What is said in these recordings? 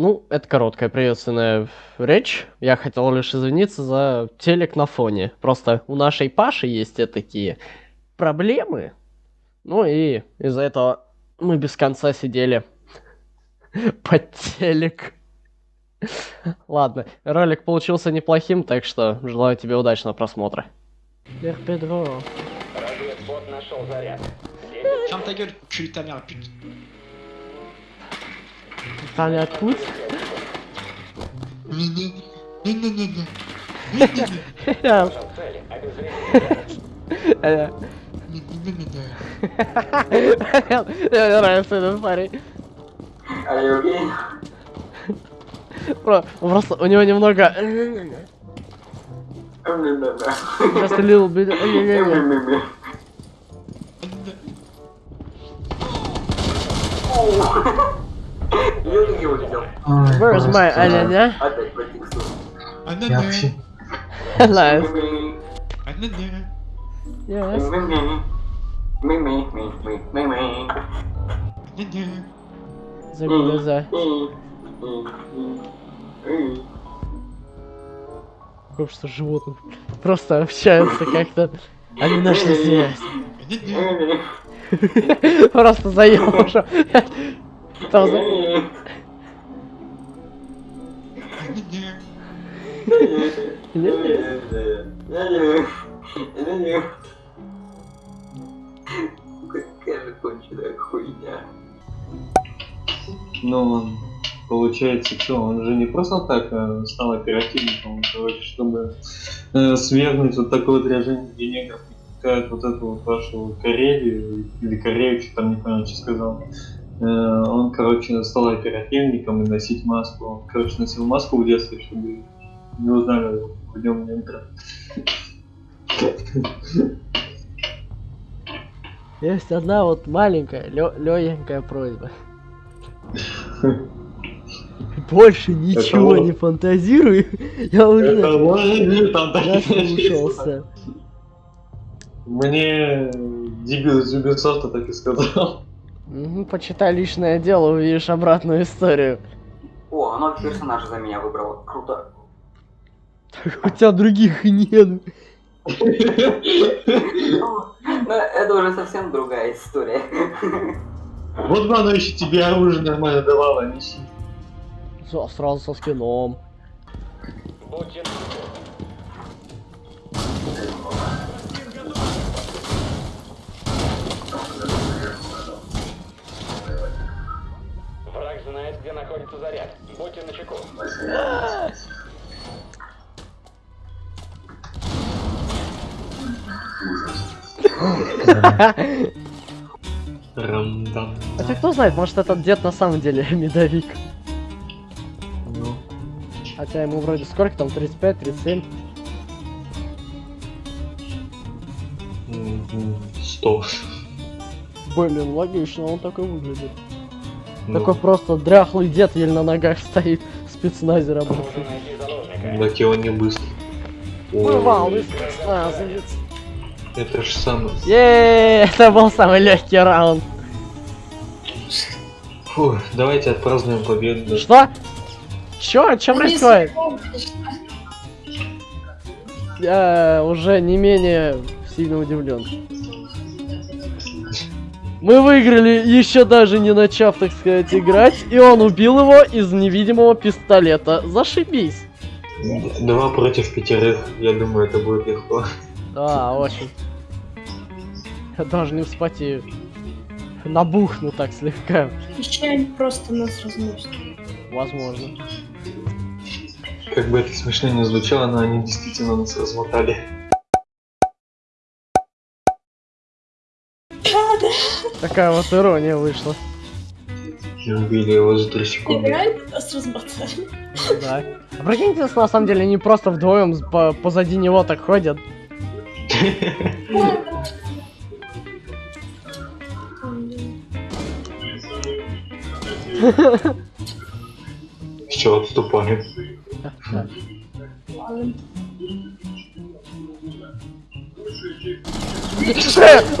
Ну, это короткая приветственная речь. Я хотел лишь извиниться за телек на фоне. Просто у нашей Паши есть такие проблемы. Ну и из-за этого мы без конца сидели под телек. Ладно, ролик получился неплохим, так что желаю тебе удачного просмотра. Эх, Педро. Разведбот нашел заряд. Ferme ta gueule, cul ta mère. Цели. Обезвредить. Э, Мне нравится этот парень. Про- Просто у него немного... Just a little bit... Я не увидел. Where is my аня Опять по тексту. Вообще... Nice. анана. Yes. Забей глаза. Общество животных просто общаются как-то. Они нашли связь. Просто уже. Там за- Какая же конченая хуйня. Ну, он, получается, что, он же не просто так э, стал оперативником, короче, чтобы э, свергнуть вот такое вот ряжение денег, как вот эту вот вашу Карелию, или Корею, что там не понял, что сказал. Э, он, короче, стал оперативником и носить маску. Он, короче, носил маску в детстве, чтобы не узнали в нем негра. Есть одна вот маленькая, легенькая просьба. Больше ничего не фантазирую. Я уже наслушался. Мне дебил из Ubisoft так и сказал. Мгм, Почитай личное дело, увидишь обратную историю. О, новый персонаж за меня выбрал. Круто. У тебя других нет. Ну, это уже совсем другая история. Вот бы оно еще тебе оружие нормально давало, неси. Со- Сразу со скином. Будьте знает, где находится заряд. Будьте начеку. Хотя кто знает, может этот дед на самом деле медовик. Ну, Хотя ему вроде сколько там, 35, 37? м, сто. Блин, логично, он такой выглядит. Ну, Такой просто дряхлый дед еле на ногах стоит, спецназе работает. Так его не быстро. Бывалый спецназовец. Это же самое. Еее, это был самый легкий раунд. Фу, давайте отпразднуем победу. Что? Чё? Чё происходит? Я уже не менее сильно удивлен. Мы выиграли, еще даже не начав, так сказать, играть, и он убил его из невидимого пистолета. Зашибись. Два против пятерых, я думаю, это будет легко. Да, очень. Я даже не вспотею. Набухну так слегка. Еще они просто нас разносят. Возможно. Как бы это смешно не звучало, но они действительно нас размотали. Такая вот ирония вышла. Убили его за три секунды. Реально нас размотали. Да. А прикиньте, на самом деле они просто вдвоем по- позади него так ходят. Все, отступали.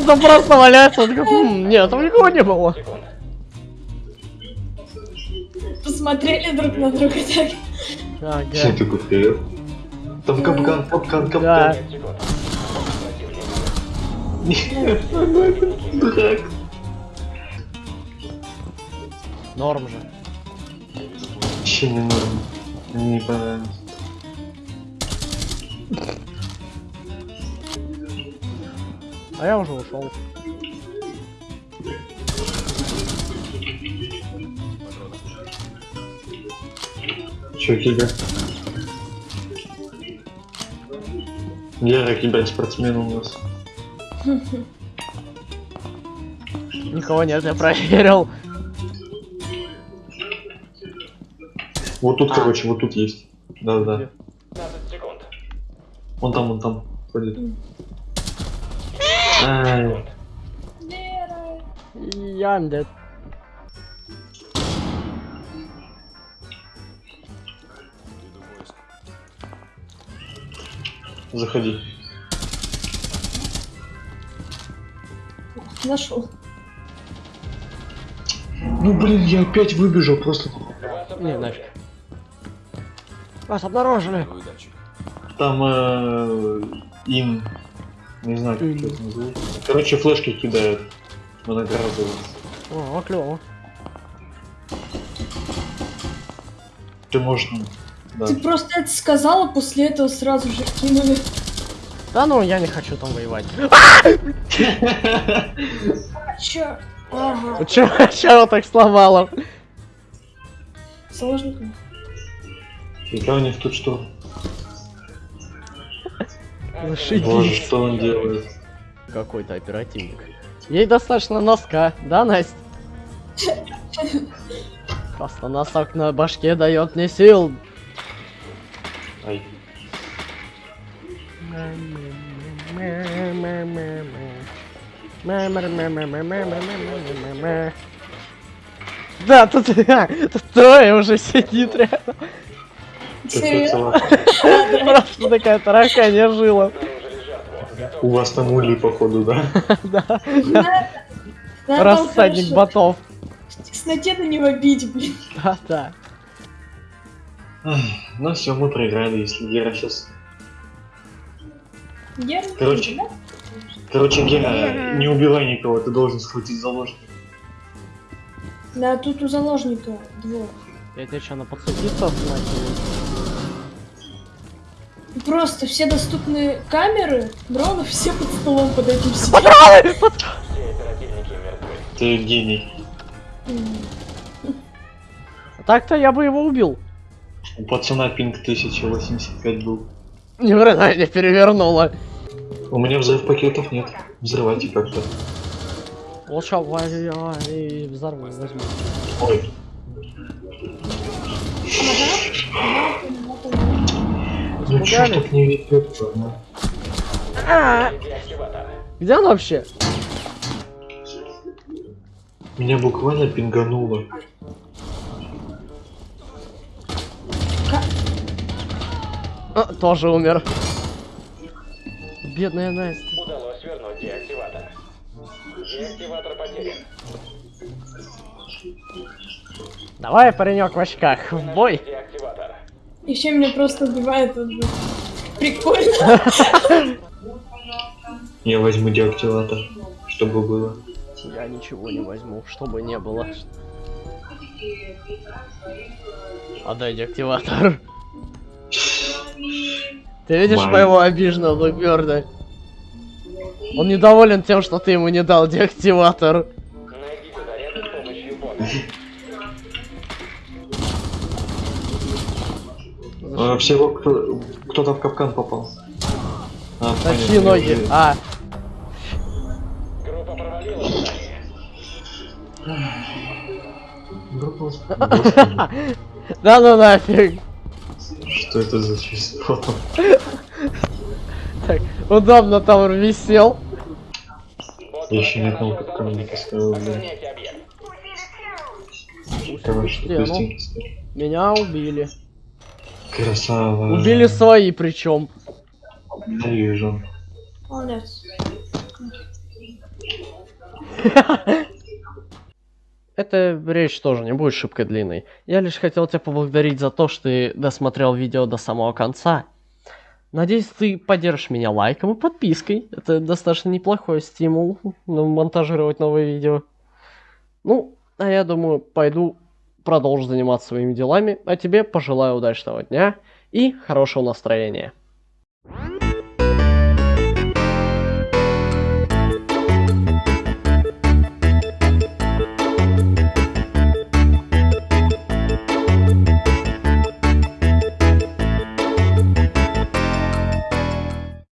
Там просто валяется, он такой, «М, нет, там никого не было. Секунд. смотрели друг на друга так. Ага. такой вперед. Там капкан, капкан, капкан. Да. 5 секунд. Противник Дурак. Норм же. Вообще не норм. Мне не понравилось. А я уже ушел. Че, Кига? Ярый киберспортсмен у нас. Никого нет, я проверил. Вот тут, короче, вот тут есть. Да-да. 15 секунд. Вон там, вон там ходит. Ай, dead. заходи. Нашел. Ну блин, я опять выбежал просто. Вас Не, обнаружили. нафиг. Вас обнаружили. Там э, ин. Не знаю, как это называется. Короче, флешки кидают. Многоразово. О, клево. Ты можешь. ну, Да. Ты просто это сказала, после этого сразу же кинули. Да ну, я не хочу там воевать. А, чё? Ага. Чё, чё так сломало? Заложников. Фига у них тут что? Боже, Зашибись. что он делает? Какой-то оперативник. Ей достаточно носка, да, Настя? Просто носок на башке дает мне сил. Ай. Да, тут, тут трое уже сидит рядом. Серьезно? Просто такая тараканья жила. У вас там улей, походу, да? Да, рассадник ботов. Тесноте на него бить, блин. Да, да. Ну все, мы проиграли, если Гера сейчас... Короче. Короче, Гера, не убивай никого, ты должен схватить заложника. Да, тут у заложника двое. Я тебе что, на подсудиться остановил? Просто все доступные камеры, дронов, все под столом под этим сидят. Патроны! Все оперативники мертвы. Ты гений. Так-то я бы его убил. У пацана пинг 1085 был. Ни хрена не перевернула. У меня взрыв пакетов нет. Взрывайте как-то. Лучше я и взорву возьму. Ой, Испугали? так не ведет, ладно? А, Деактиватор. Где он вообще? Меня буквально пингануло. А, тоже умер. Бедная Настя. Удалось вернуть деактиватор. Деактиватор потерян. Давай, паренек в очках, в бой. Еще меня просто убивает этот же. Прикольно. Я возьму деактиватор, чтобы было. Я ничего не возьму, чтобы не было. Отдай деактиватор. Ты видишь Май. моего обиженного Бёрда? Он недоволен тем, что ты ему не дал деактиватор. А, всего кто, кто-то в капкан попал. А, Такие понятно, ноги. А, Группа провалила задание. Группа- да ну нафиг. Что это за чувство? Так, удобно там висел. Я еще ни врага одного нашел капкана не заложника. поставил, блин. Короче, Не, ну, меня убили. Красава. Убили свои причем. Я вижу. Молодец. эта речь тоже не будет шибко длинной. Я лишь хотел тебя поблагодарить за то, что ты досмотрел видео до самого конца. Надеюсь, ты поддержишь меня лайком и подпиской. Это достаточно неплохой стимул ну, монтажировать новые видео. Ну, а я думаю, пойду продолжу заниматься своими делами, а тебе пожелаю удачного дня и хорошего настроения.